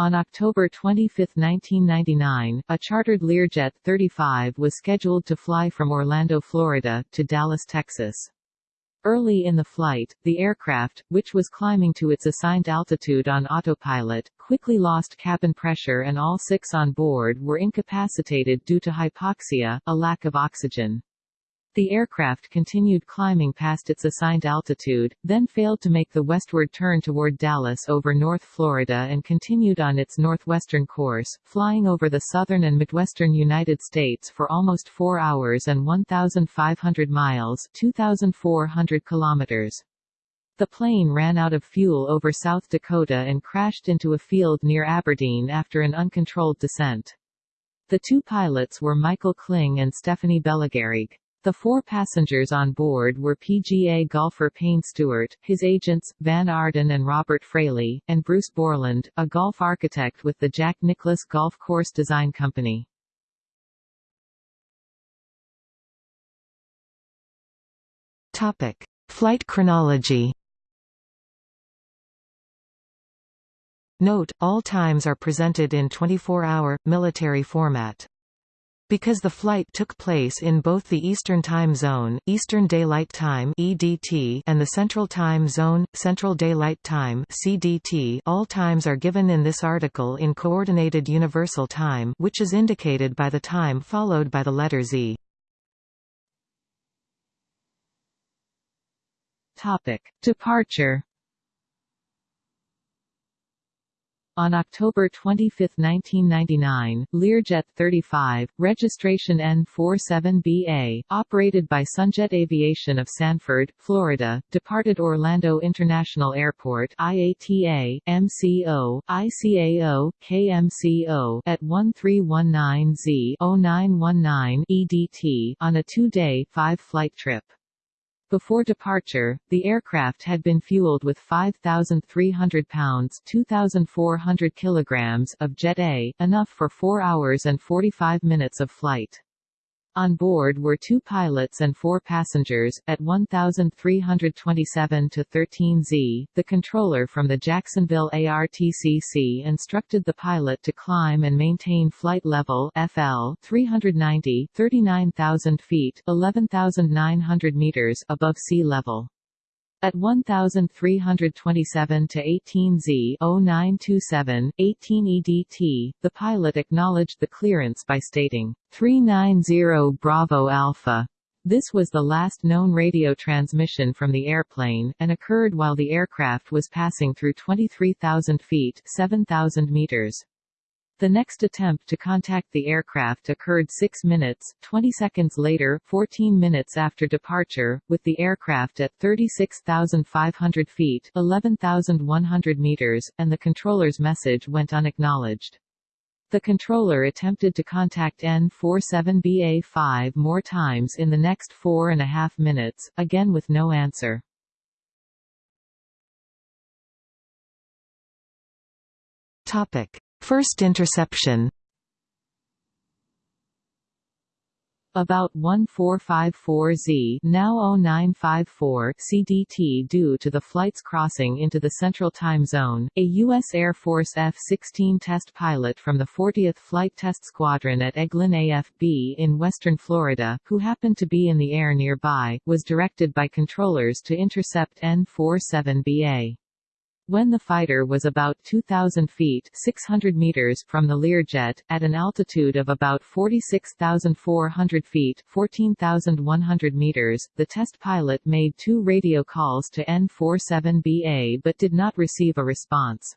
On October 25, 1999, a chartered Learjet 35 was scheduled to fly from Orlando, Florida, to Dallas, Texas. Early in the flight, the aircraft, which was climbing to its assigned altitude on autopilot, quickly lost cabin pressure and all six on board were incapacitated due to hypoxia, a lack of oxygen. The aircraft continued climbing past its assigned altitude, then failed to make the westward turn toward Dallas over North Florida and continued on its northwestern course, flying over the southern and midwestern United States for almost 4 hours and 1,500 miles 2,400 kilometers. The plane ran out of fuel over South Dakota and crashed into a field near Aberdeen after an uncontrolled descent. The two pilots were Michael Kling and Stephanie Bellegarrigue. The four passengers on board were PGA golfer Payne Stewart, his agents, Van Ardan and Robert Fraley, and Bruce Borland, a golf architect with the Jack Nicklaus Golf Course Design Company. Topic. Flight chronology Note, all times are presented in 24-hour, military format. Because the flight took place in both the Eastern Time Zone Eastern Daylight Time EDT and the Central Time Zone, Central Daylight Time CDT all times are given in this article in Coordinated Universal Time which is indicated by the time followed by the letter Z. Topic. Departure On October 25, 1999, Learjet 35, registration N47BA, operated by Sunjet Aviation of Sanford, Florida, departed Orlando International Airport IATA, MCO, ICAO, KMCO at 1319Z-0919 EDT on a two-day, five-flight trip. Before departure, the aircraft had been fueled with 5,300 pounds 2,400 kilograms of Jet A, enough for 4 hours and 45 minutes of flight. On board were two pilots and four passengers. At 1327 to 13Z, the controller from the Jacksonville ARTCC instructed the pilot to climb and maintain flight level FL 390 39,000 feet 11,900 meters above sea level. At 1327 to 18Z 0927, 18 EDT, the pilot acknowledged the clearance by stating, 390 Bravo Alpha. This was the last known radio transmission from the airplane, and occurred while the aircraft was passing through 23,000 feet 7,000 meters. The next attempt to contact the aircraft occurred 6 minutes, 20 seconds later 14 minutes after departure, with the aircraft at 36,500 feet 11,100 meters, and the controller's message went unacknowledged. The controller attempted to contact N47BA5 more times in the next four and a half minutes, again with no answer. Topic. First interception About 1454Z now 0954 CDT due to the flight's crossing into the Central Time Zone, a U.S. Air Force F-16 test pilot from the 40th Flight Test Squadron at Eglin AFB in western Florida, who happened to be in the air nearby, was directed by controllers to intercept N-47BA. When the fighter was about 2,000 feet 600 meters from the Learjet, at an altitude of about 46,400 feet 14,100 meters, the test pilot made two radio calls to N-47BA but did not receive a response.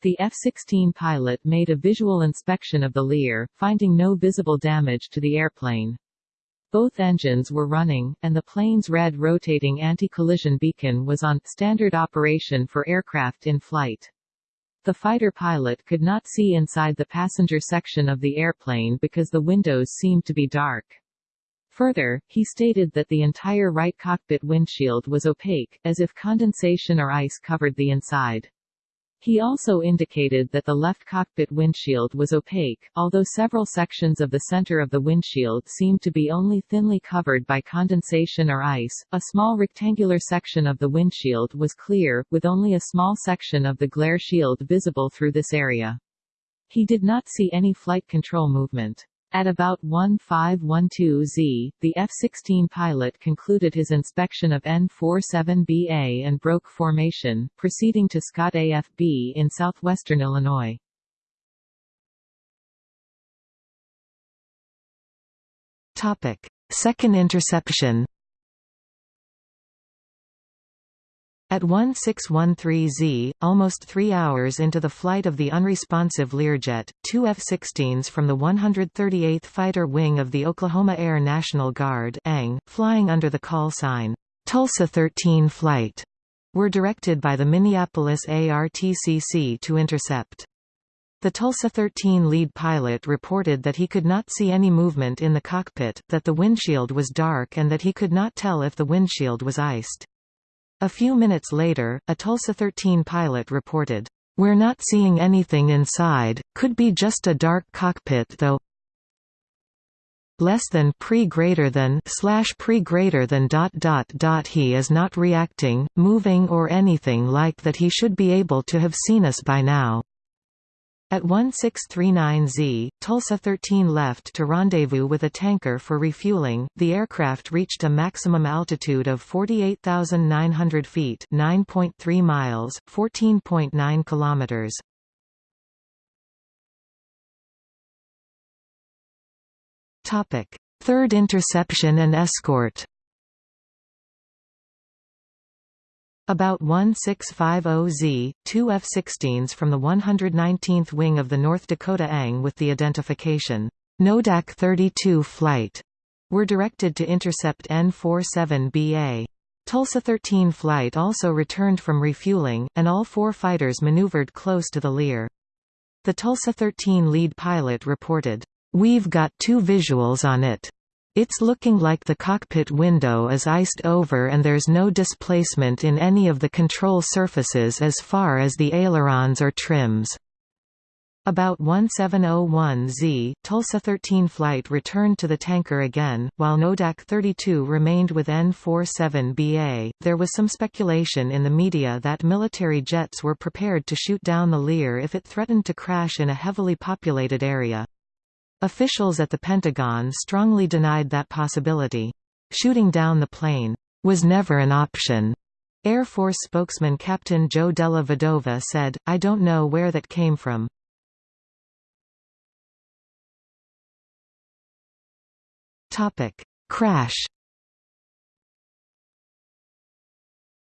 The F-16 pilot made a visual inspection of the Lear, finding no visible damage to the airplane. Both engines were running, and the plane's red rotating anti-collision beacon was on standard operation for aircraft in flight. The fighter pilot could not see inside the passenger section of the airplane because the windows seemed to be dark. Further, he stated that the entire right cockpit windshield was opaque, as if condensation or ice covered the inside. He also indicated that the left cockpit windshield was opaque, although several sections of the center of the windshield seemed to be only thinly covered by condensation or ice. A small rectangular section of the windshield was clear, with only a small section of the glare shield visible through this area. He did not see any flight control movement. At about 1512Z, the F-16 pilot concluded his inspection of N-47BA and broke formation, proceeding to Scott AFB in southwestern Illinois. Second interception At 1613Z, almost three hours into the flight of the unresponsive Learjet, two F-16s from the 138th Fighter Wing of the Oklahoma Air National Guard ANG, flying under the call sign, Tulsa 13 Flight, were directed by the Minneapolis ARTCC to intercept. The Tulsa 13 lead pilot reported that he could not see any movement in the cockpit, that the windshield was dark and that he could not tell if the windshield was iced. A few minutes later, a Tulsa 13 pilot reported, "We're not seeing anything inside, could be just a dark cockpit though less than pre greater than slash pre greater than dot dot dot he is not reacting, moving or anything like that he should be able to have seen us by now. At 1639Z, Tulsa 13 left to rendezvous with a tanker for refueling. The aircraft reached a maximum altitude of 48,900 feet, 9.3 miles, 14.9 kilometers. Topic: Third interception and escort. About 1650Z, two F-16s from the 119th Wing of the North Dakota ANG with the identification Nodak 32 flight were directed to intercept N-47BA. Tulsa 13 flight also returned from refueling, and all four fighters maneuvered close to the Lear. The Tulsa 13 lead pilot reported, "'We've got two visuals on it. It's looking like the cockpit window is iced over and there's no displacement in any of the control surfaces as far as the ailerons or trims. About 1701Z, Tulsa 13 flight returned to the tanker again, while Nodak 32 remained with N-47BA. There was some speculation in the media that military jets were prepared to shoot down the Lear if it threatened to crash in a heavily populated area. Officials at the Pentagon strongly denied that possibility. Shooting down the plane was never an option. Air Force spokesman Captain Joe Della Vedova said, I don't know where that came from. Crash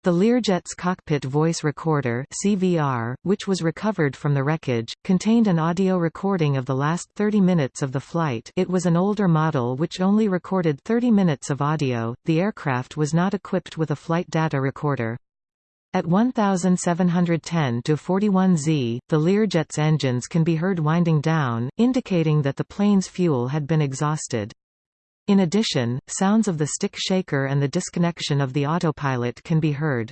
The Learjet's cockpit voice recorder CVR, which was recovered from the wreckage, contained an audio recording of the last 30 minutes of the flight it was an older model which only recorded 30 minutes of audio, the aircraft was not equipped with a flight data recorder. At 1710 to 41Z, the Learjet's engines can be heard winding down, indicating that the plane's fuel had been exhausted. In addition, sounds of the stick shaker and the disconnection of the autopilot can be heard.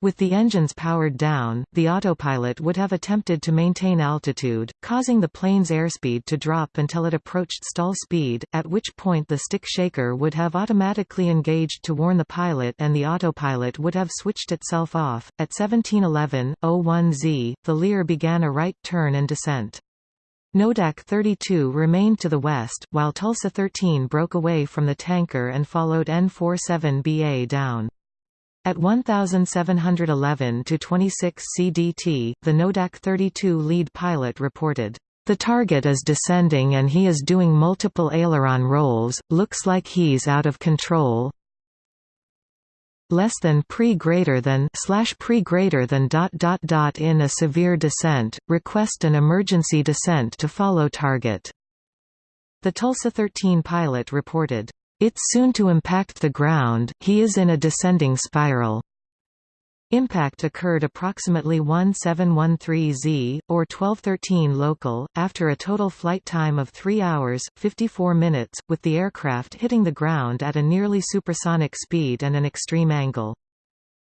With the engines powered down, the autopilot would have attempted to maintain altitude, causing the plane's airspeed to drop until it approached stall speed, at which point the stick shaker would have automatically engaged to warn the pilot and the autopilot would have switched itself off. At 1711.01z, the Lear began a right turn and descent. Nodak 32 remained to the west, while Tulsa 13 broke away from the tanker and followed N47BA down. At 1711 to 26 CDT, the Nodak 32 lead pilot reported, "The target is descending and he is doing multiple aileron rolls. Looks like he's out of control less than pre greater than slash pre greater than dot dot dot in a severe descent, request an emergency descent to follow target. The Tulsa 13 pilot reported, It's soon to impact the ground, he is in a descending spiral. Impact occurred approximately 1713 Z, or 1213 local, after a total flight time of 3 hours, 54 minutes, with the aircraft hitting the ground at a nearly supersonic speed and an extreme angle.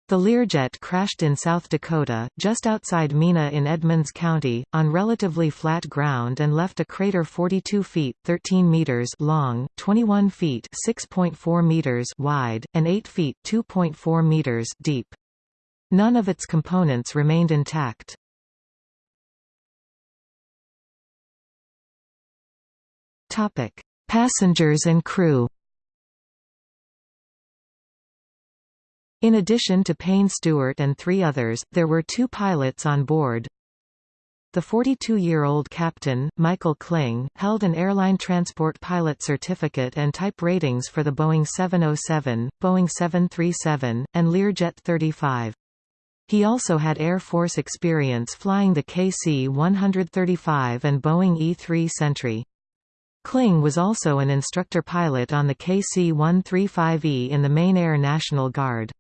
The Learjet crashed in South Dakota, just outside Mina in Edmunds County, on relatively flat ground and left a crater 42 feet 13 meters long, 21 feet 6.4 meters wide, and 8 feet 2.4 meters deep. None of its components remained intact. Topic: Passengers and crew. In addition to Payne Stewart and three others, there were two pilots on board. The 42-year-old captain, Michael Kling, held an airline transport pilot certificate and type ratings for the Boeing 707, Boeing 737, and Learjet 35. He also had Air Force experience flying the KC-135 and Boeing E-3 Sentry. Kling was also an instructor pilot on the KC-135E in the Maine Air National Guard.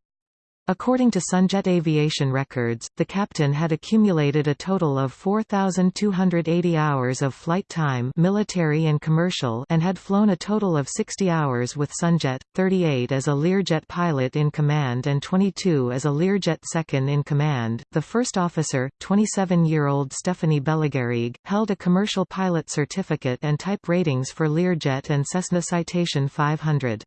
According to Sunjet Aviation records, the captain had accumulated a total of 4,280 hours of flight time military and commercial and had flown a total of 60 hours with Sunjet, 38 as a Learjet pilot in command and 22 as a Learjet second in command. The first officer, 27-year-old Stephanie Bellegarrigue, held a commercial pilot certificate and type ratings for Learjet and Cessna Citation 500.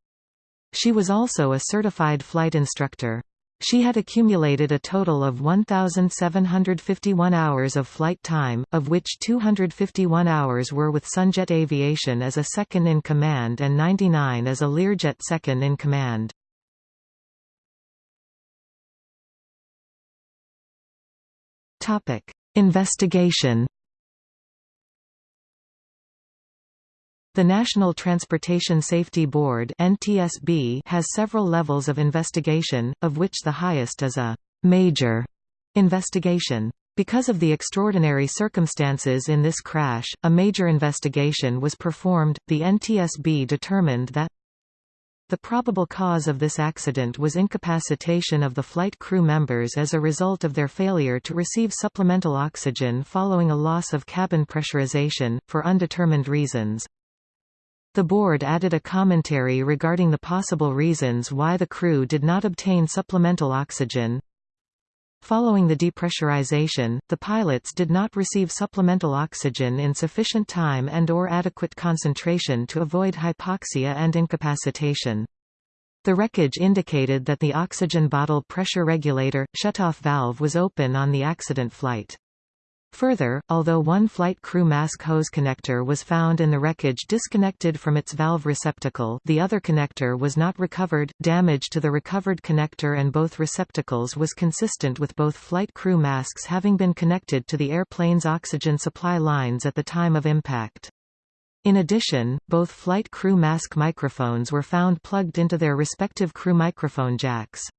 She was also a certified flight instructor. She had accumulated a total of 1,751 hours of flight time, of which 251 hours were with Sunjet Aviation as a second-in-command and 99 as a Learjet second-in-command. Investigation The National Transportation Safety Board (NTSB) has several levels of investigation, of which the highest is a major investigation. Because of the extraordinary circumstances in this crash, a major investigation was performed. The NTSB determined that the probable cause of this accident was incapacitation of the flight crew members as a result of their failure to receive supplemental oxygen following a loss of cabin pressurization, for undetermined reasons. The board added a commentary regarding the possible reasons why the crew did not obtain supplemental oxygen. Following the depressurization, the pilots did not receive supplemental oxygen in sufficient time and or adequate concentration to avoid hypoxia and incapacitation. The wreckage indicated that the oxygen bottle pressure regulator, shutoff valve was open on the accident flight. Further, although one flight crew mask hose connector was found in the wreckage disconnected from its valve receptacle the other connector was not recovered, damage to the recovered connector and both receptacles was consistent with both flight crew masks having been connected to the airplane's oxygen supply lines at the time of impact. In addition, both flight crew mask microphones were found plugged into their respective crew microphone jacks.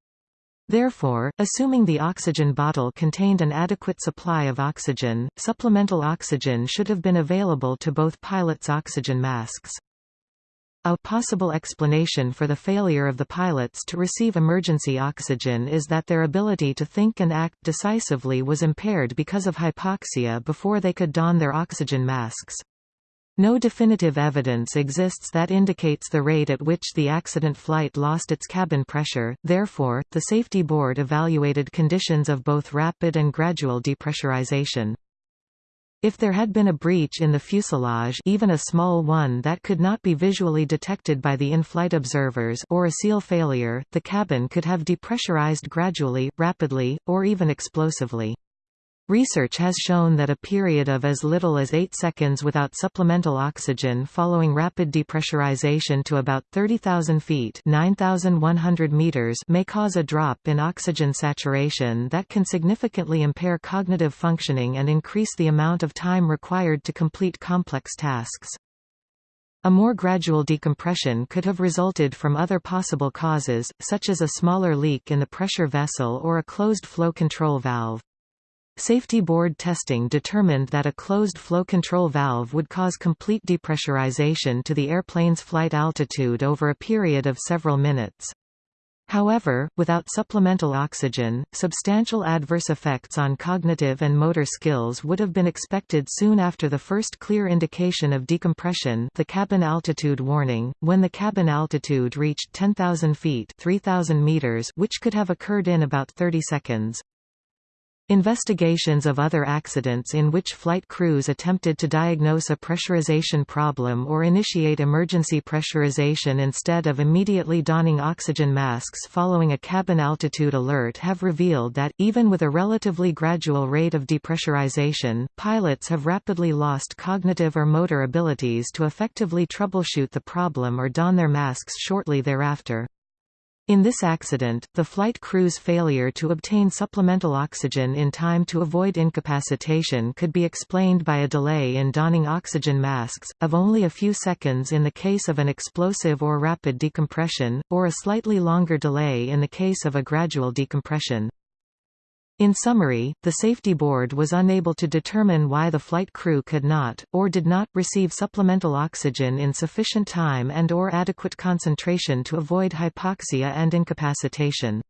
Therefore, assuming the oxygen bottle contained an adequate supply of oxygen, supplemental oxygen should have been available to both pilots' oxygen masks. A possible explanation for the failure of the pilots to receive emergency oxygen is that their ability to think and act decisively was impaired because of hypoxia before they could don their oxygen masks. No definitive evidence exists that indicates the rate at which the accident flight lost its cabin pressure, therefore, the Safety Board evaluated conditions of both rapid and gradual depressurization. If there had been a breach in the fuselage even a small one that could not be visually detected by the in-flight observers or a seal failure, the cabin could have depressurized gradually, rapidly, or even explosively. Research has shown that a period of as little as 8 seconds without supplemental oxygen following rapid depressurization to about 30,000 feet 9,100 meters may cause a drop in oxygen saturation that can significantly impair cognitive functioning and increase the amount of time required to complete complex tasks. A more gradual decompression could have resulted from other possible causes, such as a smaller leak in the pressure vessel or a closed flow control valve. Safety board testing determined that a closed flow control valve would cause complete depressurization to the airplane's flight altitude over a period of several minutes. However, without supplemental oxygen, substantial adverse effects on cognitive and motor skills would have been expected soon after the first clear indication of decompression the cabin altitude warning, when the cabin altitude reached 10,000 feet 3,000 meters which could have occurred in about 30 seconds. Investigations of other accidents in which flight crews attempted to diagnose a pressurization problem or initiate emergency pressurization instead of immediately donning oxygen masks following a cabin altitude alert have revealed that, even with a relatively gradual rate of depressurization, pilots have rapidly lost cognitive or motor abilities to effectively troubleshoot the problem or don their masks shortly thereafter. In this accident, the flight crew's failure to obtain supplemental oxygen in time to avoid incapacitation could be explained by a delay in donning oxygen masks, of only a few seconds in the case of an explosive or rapid decompression, or a slightly longer delay in the case of a gradual decompression. In summary, the safety board was unable to determine why the flight crew could not, or did not, receive supplemental oxygen in sufficient time and or adequate concentration to avoid hypoxia and incapacitation.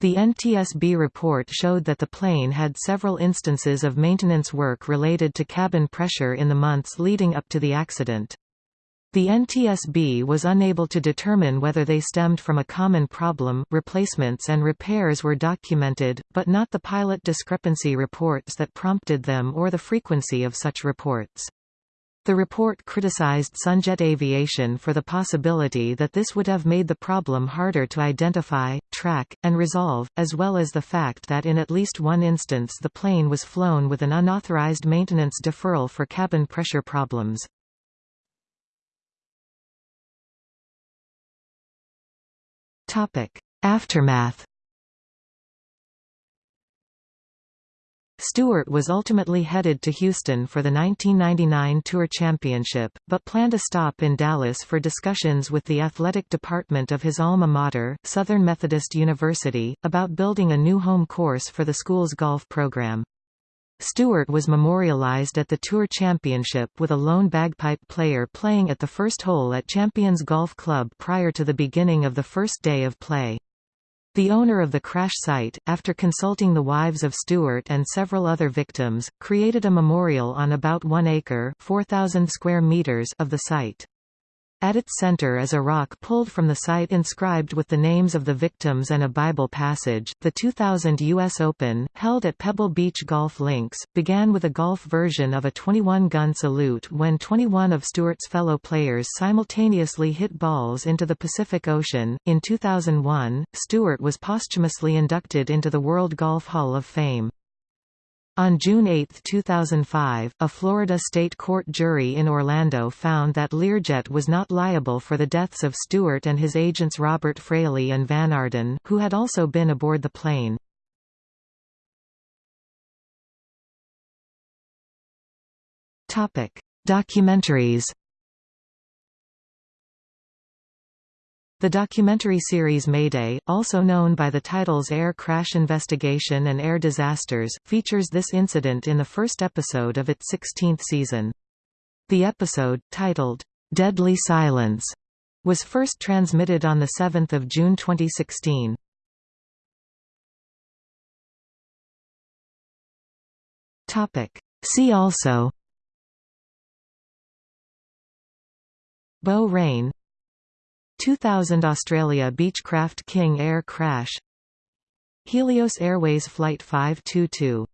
The NTSB report showed that the plane had several instances of maintenance work related to cabin pressure in the months leading up to the accident. The NTSB was unable to determine whether they stemmed from a common problem replacements and repairs were documented, but not the pilot discrepancy reports that prompted them or the frequency of such reports. The report criticized Sunjet Aviation for the possibility that this would have made the problem harder to identify, track, and resolve, as well as the fact that in at least one instance the plane was flown with an unauthorized maintenance deferral for cabin pressure problems. Topic: Aftermath. Stewart was ultimately headed to Houston for the 1999 Tour Championship, but planned a stop in Dallas for discussions with the athletic department of his alma mater, Southern Methodist University, about building a new home course for the school's golf program. Stewart was memorialized at the Tour Championship with a lone bagpipe player playing at the first hole at Champions Golf Club prior to the beginning of the first day of play. The owner of the crash site, after consulting the wives of Stewart and several other victims, created a memorial on about one acre 4,000 square meters of the site. At its center is a rock pulled from the site inscribed with the names of the victims and a Bible passage. The 2000 U.S. Open, held at Pebble Beach Golf Links, began with a golf version of a 21 gun salute when 21 of Stewart's fellow players simultaneously hit balls into the Pacific Ocean. In 2001, Stewart was posthumously inducted into the World Golf Hall of Fame. On June 8, 2005, a Florida state court jury in Orlando found that Learjet was not liable for the deaths of Stewart and his agents Robert Fraley and Van Ardan, who had also been aboard the plane. Documentaries The documentary series Mayday, also known by the titles Air Crash Investigation and Air Disasters, features this incident in the first episode of its 16th season. The episode, titled, "'Deadly Silence' was first transmitted on 7 June 2016. See also Bow Rain 2000 Australia Beechcraft King Air crash. Helios Airways Flight 522